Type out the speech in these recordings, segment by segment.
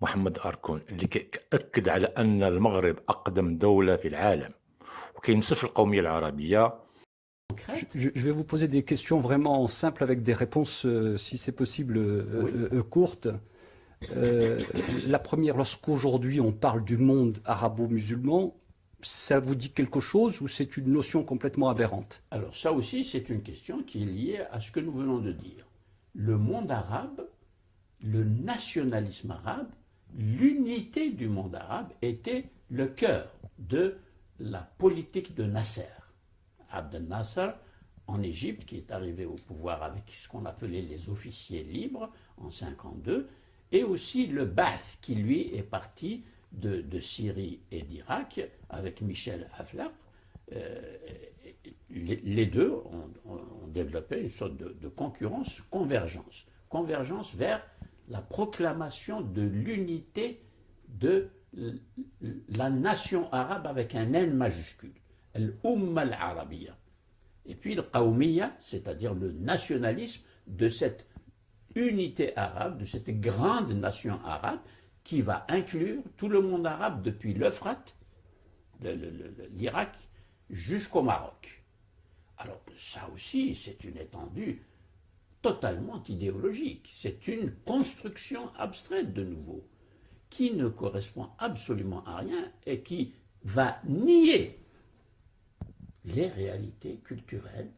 محمد أركون اللي كأكد على أن المغرب أقدم دولة في العالم وكينصف القومية العربية Je, je, vais vous poser des questions vraiment simples avec des réponses, euh, si c'est possible, euh, oui. euh, courtes. Euh, la première, lorsqu'aujourd'hui on parle du monde arabo-musulman, ça vous dit quelque chose ou c'est une notion complètement aberrante Alors ça aussi, c'est une question qui est liée à ce que nous venons de dire. Le monde arabe, le nationalisme arabe, l'unité du monde arabe était le cœur de la politique de Nasser. Abdel Nasser, en Égypte, qui est arrivé au pouvoir avec ce qu'on appelait les officiers libres en 52, et aussi le Ba'ath, qui lui est parti de, Syrie et d'Irak avec Michel Aflaq. Euh, les, deux ont, ont, développé une sorte de, de, concurrence, convergence. Convergence vers la proclamation de l'unité de la nation arabe avec un N majuscule, l'Umma al-Arabiya. Et puis le c'est-à-dire le nationalisme de cette unité arabe, de cette grande nation arabe qui va inclure tout le monde arabe depuis l'Euphrate, l'Irak, jusqu'au Maroc. Alors ça aussi, c'est une étendue totalement idéologique. C'est une construction abstraite de nouveau, qui ne correspond absolument à rien et qui va nier les réalités culturelles,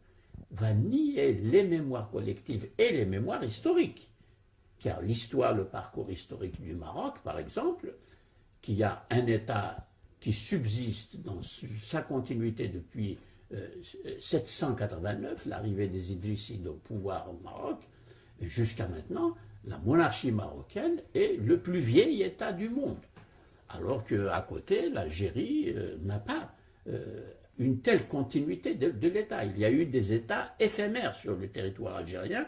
va nier les mémoires collectives et les mémoires historiques. Car l'histoire, le parcours historique du Maroc, par exemple, qui a un État qui subsiste dans sa continuité depuis 789, l'arrivée des Idrissides au pouvoir au Maroc, jusqu'à maintenant, la monarchie marocaine est le plus vieil État du monde. Alors qu'à côté, l'Algérie euh, n'a pas euh, une telle continuité de, l'État. Il y a eu des États éphémères sur le territoire algérien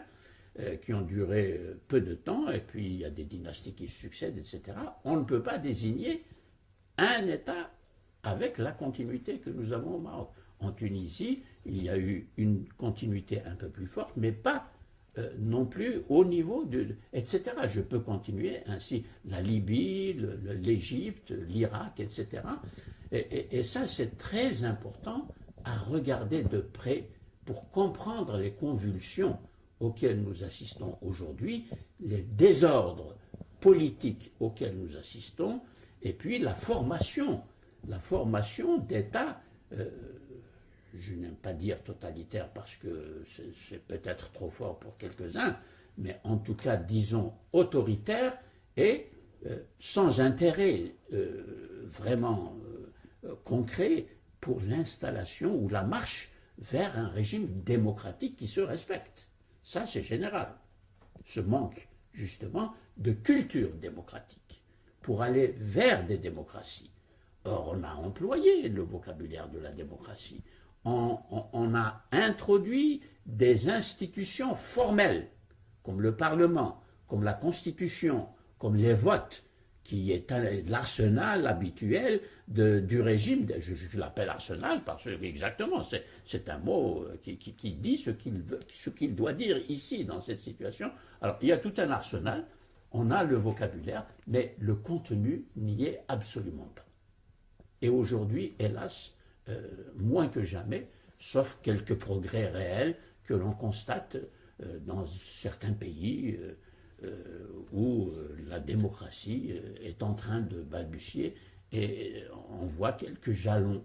euh, qui ont duré peu de temps, et puis il y a des dynasties qui succèdent, etc. On ne peut pas désigner un État avec la continuité que nous avons au Maroc. En Tunisie, il y a eu une continuité un peu plus forte, mais pas euh, non plus au niveau de, etc. Je peux continuer ainsi la Libye, l'Égypte, l'Irak, etc. Et, ça, c'est très important à regarder de près pour comprendre les convulsions auxquelles nous assistons aujourd'hui, les désordres politiques auxquels nous assistons, et puis la formation, la formation d'États euh, je n'aime pas dire totalitaire parce que c'est peut-être trop fort pour quelques-uns, mais en tout cas, disons, autoritaire et euh, sans intérêt euh, vraiment euh, concret pour l'installation ou la marche vers un régime démocratique qui se respecte. Ça, c'est général. Ce manque, justement, de culture démocratique pour aller vers des démocraties. Or, on a employé le vocabulaire de la démocratie on, a introduit des institutions formelles, comme le Parlement, comme la Constitution, comme les votes, qui est l'arsenal habituel du régime. Je, l'appelle arsenal parce que, exactement, c'est un mot qui, qui, qui dit ce qu'il doit dire ici, dans cette situation. Alors, il y a tout un arsenal, on a le vocabulaire, mais le contenu n'y est absolument pas. Et aujourd'hui, hélas, euh, moins que jamais, sauf quelques progrès réels que l'on constate euh, dans certains pays euh, où la démocratie est en train de balbutier et on voit quelques jalons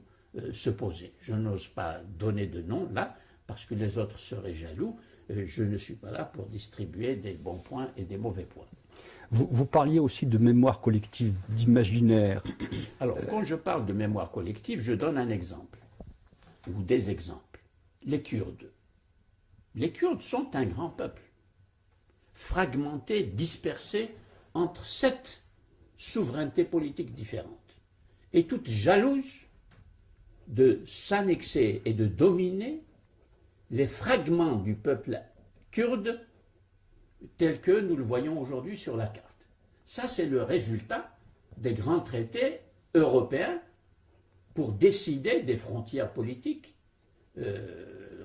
se poser. Je n'ose pas donner de nom là parce que les autres seraient jaloux. Je ne suis pas là pour distribuer des bons points et des mauvais points. Vous, parliez aussi de mémoire collective, d'imaginaire. Alors, quand je parle de mémoire collective, je donne un exemple, ou des exemples. Les Kurdes. Les Kurdes sont un grand peuple, fragmenté, dispersé entre sept souverainetés politiques différentes, et toutes jalouses de s'annexer et de dominer les fragments du peuple kurde tel que nous le voyons aujourd'hui sur la carte. Ça, c'est le résultat des grands traités européens pour décider des frontières politiques euh,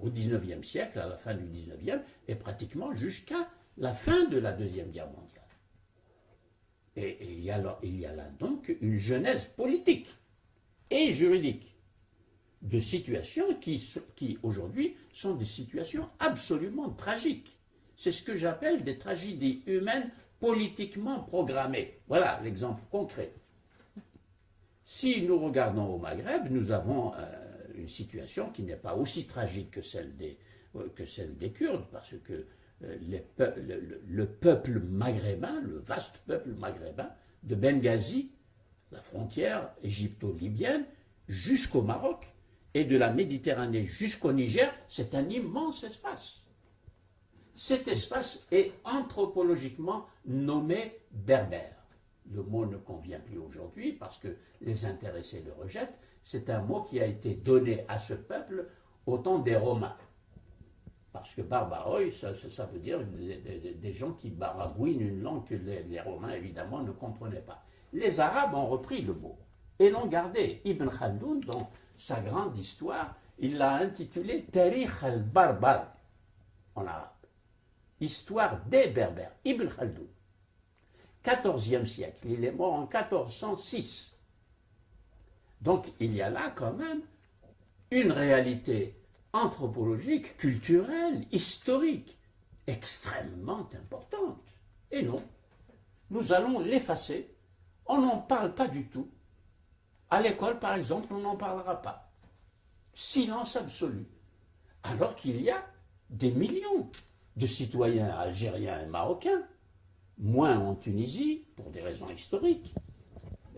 au XIXe siècle, à la fin du XIXe, et pratiquement jusqu'à la fin de la Deuxième Guerre mondiale. Et, il, y a là, donc une genèse politique et juridique de situations qui aujourd'hui sont des situations absolument tragiques. C'est ce que j'appelle des tragédies humaines politiquement programmées. Voilà l'exemple concret. Si nous regardons au Maghreb, nous avons euh, une situation qui n'est pas aussi tragique que celle des, euh, Kurdes, parce que euh, le, le, peuple maghrébin, le vaste peuple maghrébin, de Benghazi, la frontière égypto-libyenne, jusqu'au Maroc, et de la Méditerranée jusqu'au Niger, c'est un immense espace. Cet espace est anthropologiquement nommé berbère. Le mot ne convient plus aujourd'hui parce que les intéressés le rejettent. C'est un mot qui a été donné à ce peuple au temps des Romains. Parce que barbaroi, ça, veut dire des, gens qui baragouinent une langue que les, Romains, évidemment, ne comprenaient pas. Les Arabes ont repris le mot et l'ont gardé. Ibn Khaldoun, dans sa grande histoire, il l'a intitulé Tarikh al-Barbar en arabe. Histoire des Berbères, Ibn Khaldoun. 14e siècle, il est mort en 1406. Donc il y a là quand même une réalité anthropologique, culturelle, historique, extrêmement importante. Et non, nous allons l'effacer. On n'en parle pas du tout. À l'école, par exemple, on n'en parlera pas. Silence absolu. Alors qu'il y a des millions de citoyens algériens et marocains, moins en Tunisie, pour des raisons historiques,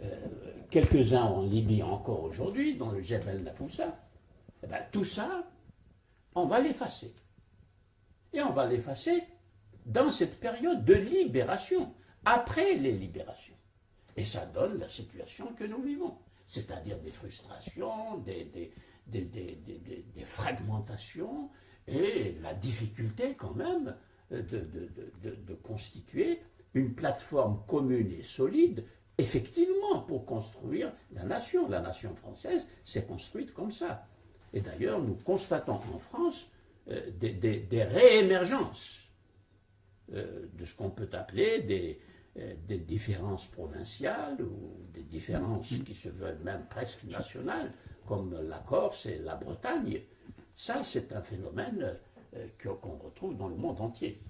euh, quelques-uns en Libye encore aujourd'hui, dans le Jebel Nafoussa, eh ben, tout ça, on va l'effacer. Et on va l'effacer dans cette période de libération, après les libérations. Et ça donne la situation que nous vivons c'est-à-dire des frustrations, des, des, fragmentations et la difficulté quand même de, constituer une plateforme commune et solide, effectivement, pour construire la nation. La nation française s'est construite comme ça. Et d'ailleurs, nous constatons en France euh, des, réémergences euh, de ce qu'on peut appeler des, euh, des différences provinciales ou des différences qui se veulent même presque nationales, comme la Corse et la Bretagne. Ça, c'est un phénomène euh, qu'on retrouve dans le monde entier.